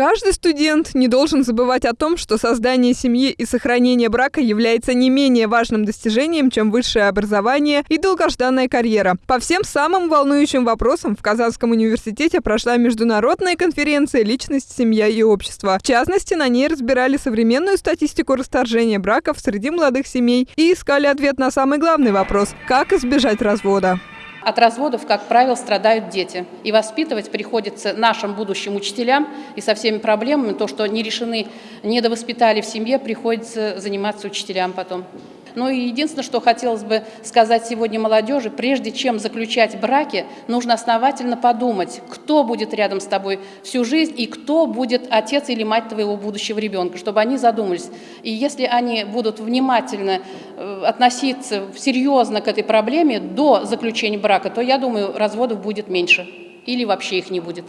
Каждый студент не должен забывать о том, что создание семьи и сохранение брака является не менее важным достижением, чем высшее образование и долгожданная карьера. По всем самым волнующим вопросам в Казанском университете прошла международная конференция «Личность, семья и общество». В частности, на ней разбирали современную статистику расторжения браков среди молодых семей и искали ответ на самый главный вопрос – как избежать развода. От разводов, как правило, страдают дети. И воспитывать приходится нашим будущим учителям. И со всеми проблемами, то, что не решены, недовоспитали в семье, приходится заниматься учителям потом. Ну и единственное, что хотелось бы сказать сегодня молодежи, прежде чем заключать браки, нужно основательно подумать, кто будет рядом с тобой всю жизнь и кто будет отец или мать твоего будущего ребенка, чтобы они задумались. И если они будут внимательно э, относиться серьезно к этой проблеме до заключения брака, то, я думаю, разводов будет меньше или вообще их не будет.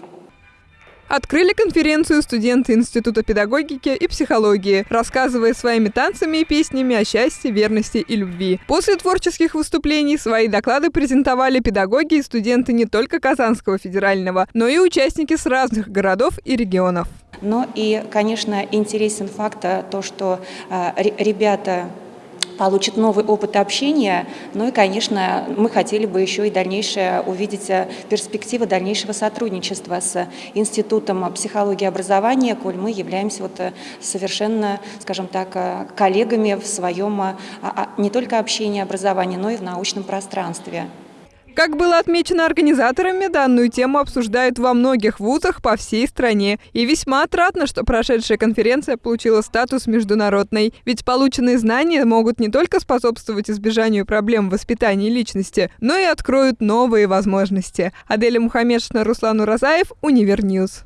Открыли конференцию студенты Института педагогики и психологии, рассказывая своими танцами и песнями о счастье, верности и любви. После творческих выступлений свои доклады презентовали педагоги и студенты не только Казанского федерального, но и участники с разных городов и регионов. Но и, конечно, интересен факт то, что э, ребята получит новый опыт общения. Ну и, конечно, мы хотели бы еще и дальнейшее увидеть э, перспективы дальнейшего сотрудничества с Институтом психологии и образования, коль мы являемся вот э, совершенно, скажем так, э, коллегами в своем а, а, не только общении образовании, но и в научном пространстве. Как было отмечено организаторами, данную тему обсуждают во многих вузах по всей стране. И весьма отрадно, что прошедшая конференция получила статус международной. Ведь полученные знания могут не только способствовать избежанию проблем в воспитании личности, но и откроют новые возможности. Аделя Мухаммедшина, Руслан Уразаев, Univer News.